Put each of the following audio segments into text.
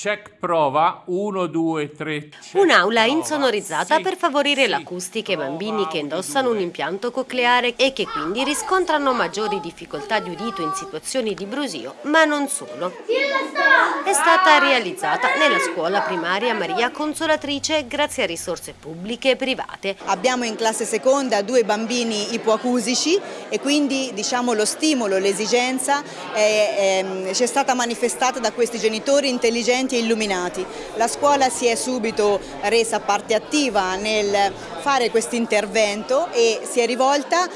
Check prova 1, 2, 3. Un'aula insonorizzata per favorire l'acustica ai bambini che indossano un impianto cocleare e che quindi riscontrano maggiori difficoltà di udito in situazioni di brusio, ma non solo. È stata realizzata nella scuola primaria Maria Consolatrice grazie a risorse pubbliche e private. Abbiamo in classe seconda due bambini ipoacusici e quindi diciamo, lo stimolo, l'esigenza ci è stata manifestata da questi genitori intelligenti e illuminati. La scuola si è subito resa parte attiva nel fare questo intervento e si è rivolta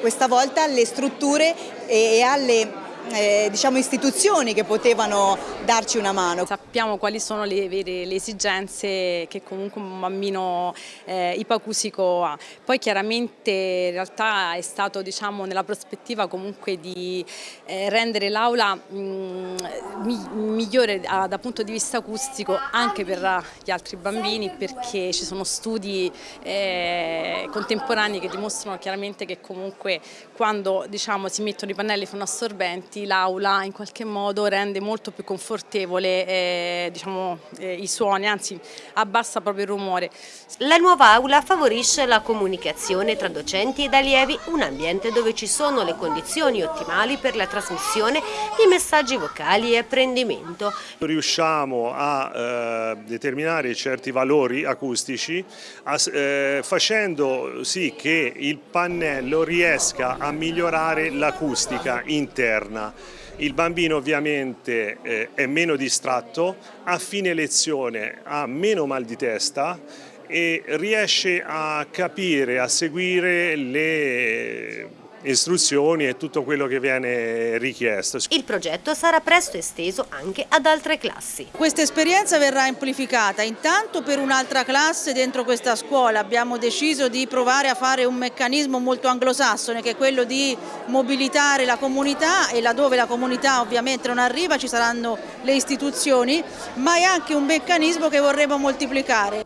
questa volta alle strutture e alle eh, diciamo, istituzioni che potevano darci una mano. Sappiamo quali sono le, vere, le esigenze che comunque un bambino eh, ipacusico ha. Poi chiaramente in realtà è stato diciamo, nella prospettiva comunque di eh, rendere l'aula migliore ah, dal punto di vista acustico anche per gli altri bambini perché ci sono studi eh, contemporanei che dimostrano chiaramente che comunque quando diciamo, si mettono i pannelli fonoassorbenti l'aula in qualche modo rende molto più confortevole eh, diciamo, eh, i suoni, anzi abbassa proprio il rumore. La nuova aula favorisce la comunicazione tra docenti ed allievi, un ambiente dove ci sono le condizioni ottimali per la trasmissione di messaggi vocali e apprendimento. Riusciamo a eh, determinare certi valori acustici a, eh, sì che il pannello riesca a migliorare l'acustica interna. Il bambino ovviamente eh, è meno distratto, a fine lezione ha meno mal di testa e riesce a capire, a seguire le istruzioni e tutto quello che viene richiesto. Il progetto sarà presto esteso anche ad altre classi. Questa esperienza verrà amplificata intanto per un'altra classe dentro questa scuola. Abbiamo deciso di provare a fare un meccanismo molto anglosassone che è quello di mobilitare la comunità e laddove la comunità ovviamente non arriva ci saranno le istituzioni, ma è anche un meccanismo che vorremmo moltiplicare.